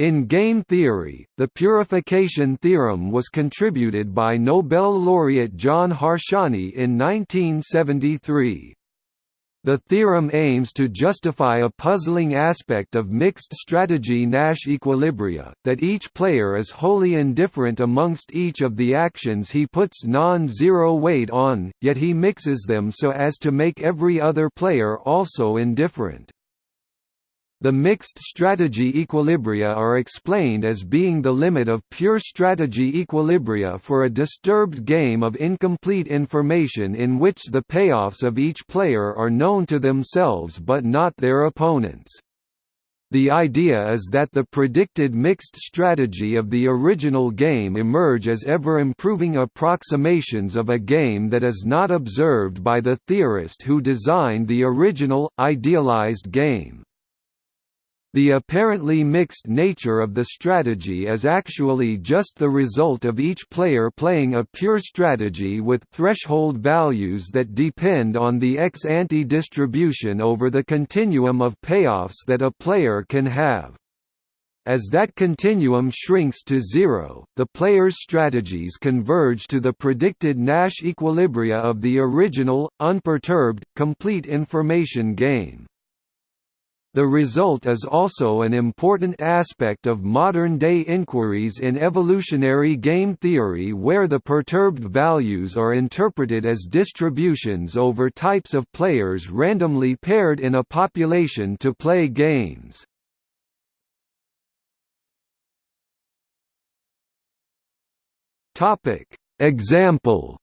In game theory, the purification theorem was contributed by Nobel laureate John Harsanyi in 1973. The theorem aims to justify a puzzling aspect of mixed strategy Nash equilibria, that each player is wholly indifferent amongst each of the actions he puts non-zero weight on, yet he mixes them so as to make every other player also indifferent. The mixed strategy equilibria are explained as being the limit of pure strategy equilibria for a disturbed game of incomplete information in which the payoffs of each player are known to themselves but not their opponents. The idea is that the predicted mixed strategy of the original game emerge as ever-improving approximations of a game that is not observed by the theorist who designed the original, idealized game. The apparently mixed nature of the strategy is actually just the result of each player playing a pure strategy with threshold values that depend on the ex-ante distribution over the continuum of payoffs that a player can have. As that continuum shrinks to zero, the player's strategies converge to the predicted Nash equilibria of the original, unperturbed, complete information game. The result is also an important aspect of modern-day inquiries in evolutionary game theory where the perturbed values are interpreted as distributions over types of players randomly paired in a population to play games. Example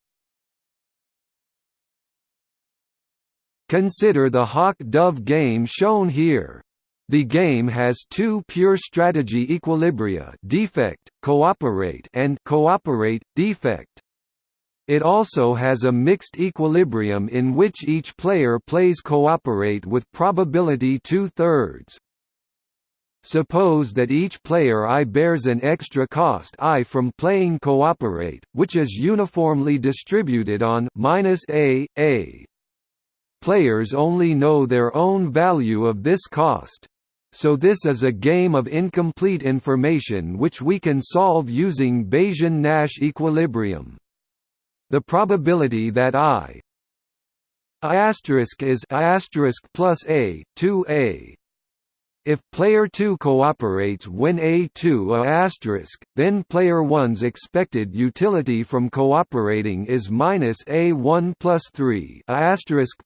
Consider the hawk-dove game shown here. The game has two pure strategy equilibria defect, cooperate and cooperate, defect. It also has a mixed equilibrium in which each player plays cooperate with probability two-thirds. Suppose that each player I bears an extra cost I from playing cooperate, which is uniformly distributed on minus a, a players only know their own value of this cost. So this is a game of incomplete information which we can solve using Bayesian-Nash equilibrium. The probability that I I is I plus a 2a if player 2 cooperates when A2 a then player 1's expected utility from cooperating is minus A1 plus 3 a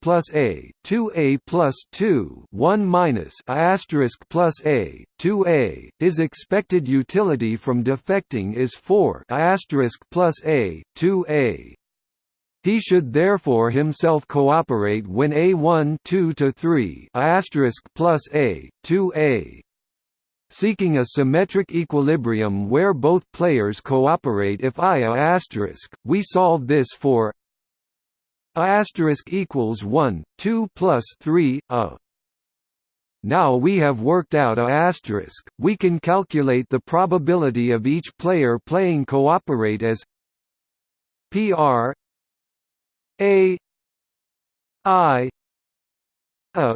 plus A 2A plus 2 1 minus a plus A 2A. His expected utility from defecting is 4 a plus A 2A. He should therefore himself cooperate when A1 2 to 3 plus A 2A seeking a symmetric equilibrium where both players cooperate. If I a we solve this for a equals 1 2 plus 3 a. Now we have worked out a asterisk, we can calculate the probability of each player playing cooperate as PR a I a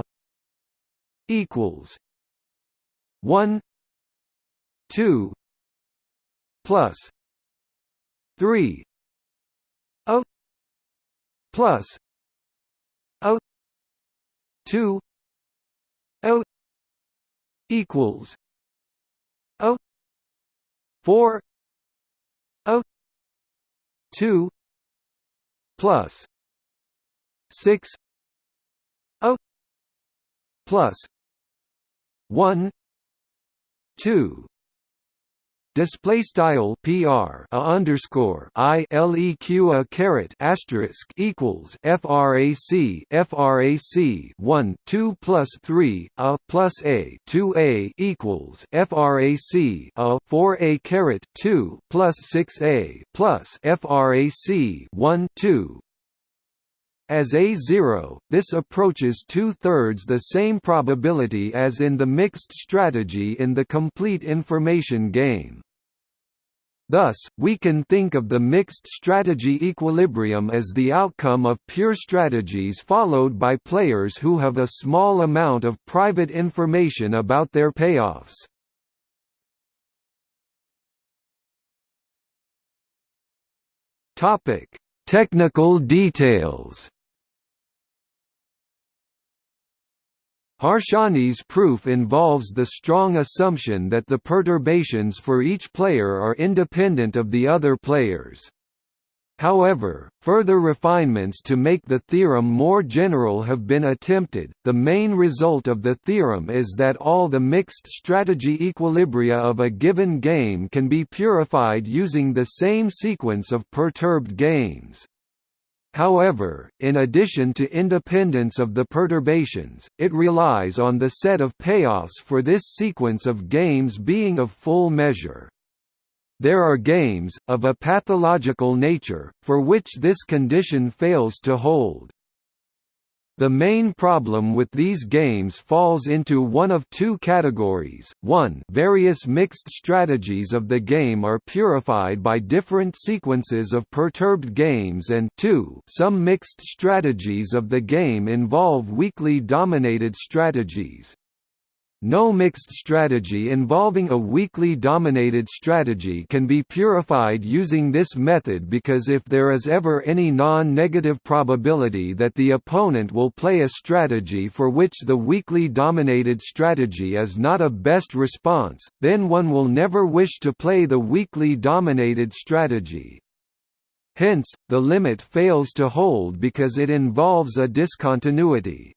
equals one two plus three O plus O two O equals O four O two plus six O plus one two. Display style PR a underscore I LEQ a caret asterisk equals FRAC FRAC one two plus three a plus A two A equals FRAC a four A caret two plus six A plus FRAC one two as A0, this approaches two-thirds the same probability as in the mixed strategy in the complete information game. Thus, we can think of the mixed strategy equilibrium as the outcome of pure strategies followed by players who have a small amount of private information about their payoffs. Topic: Technical details Harsanyi's proof involves the strong assumption that the perturbations for each player are independent of the other players. However, further refinements to make the theorem more general have been attempted. The main result of the theorem is that all the mixed strategy equilibria of a given game can be purified using the same sequence of perturbed games. However, in addition to independence of the perturbations, it relies on the set of payoffs for this sequence of games being of full measure. There are games, of a pathological nature, for which this condition fails to hold. The main problem with these games falls into one of two categories, 1 various mixed strategies of the game are purified by different sequences of perturbed games and 2 some mixed strategies of the game involve weakly dominated strategies. No mixed strategy involving a weakly dominated strategy can be purified using this method because if there is ever any non-negative probability that the opponent will play a strategy for which the weakly dominated strategy is not a best response, then one will never wish to play the weakly dominated strategy. Hence, the limit fails to hold because it involves a discontinuity.